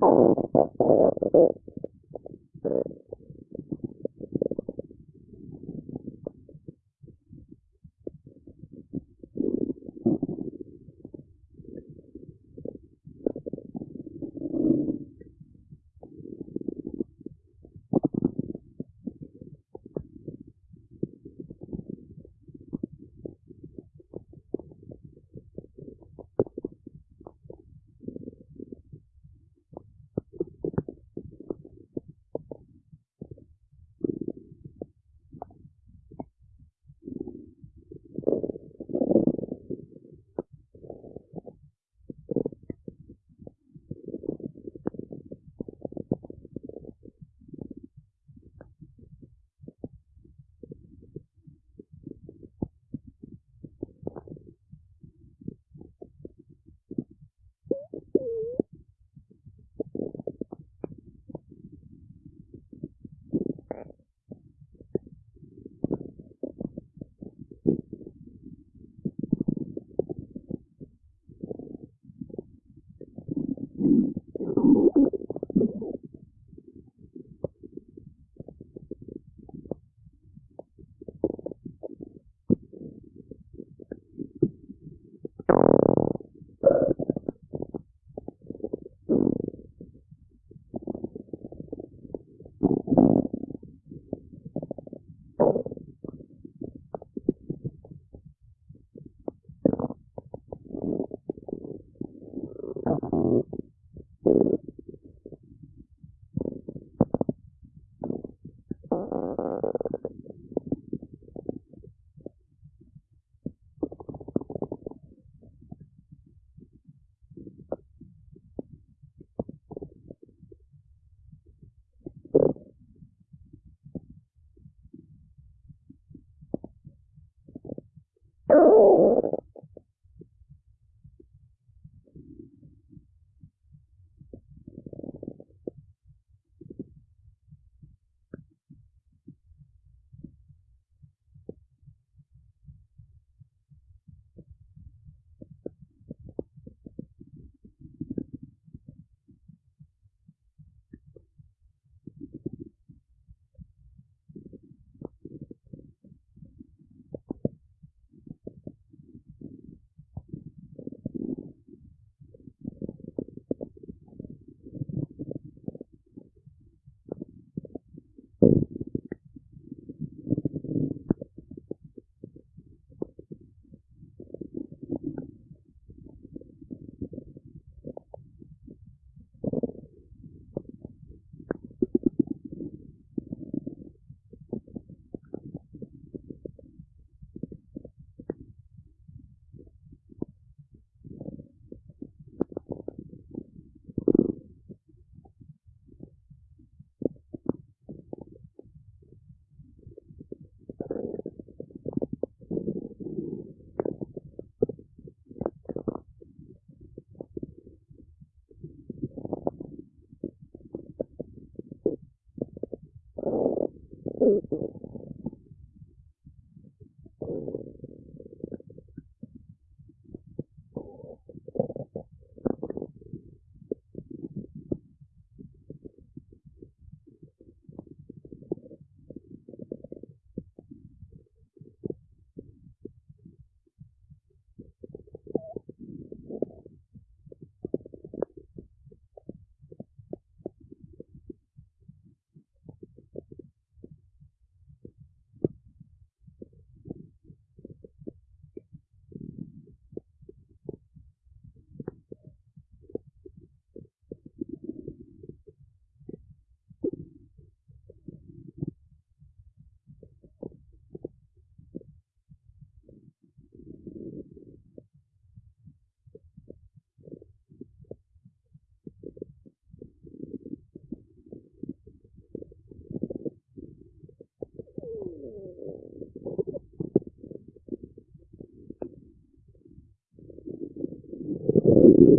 本当に。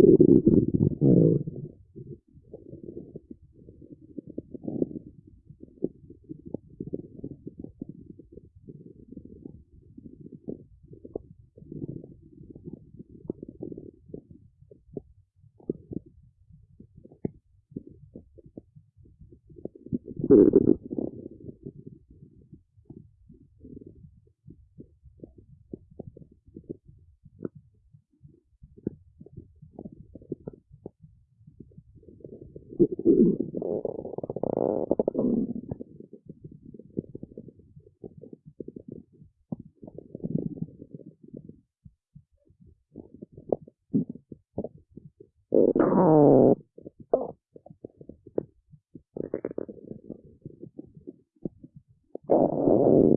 well, Oh.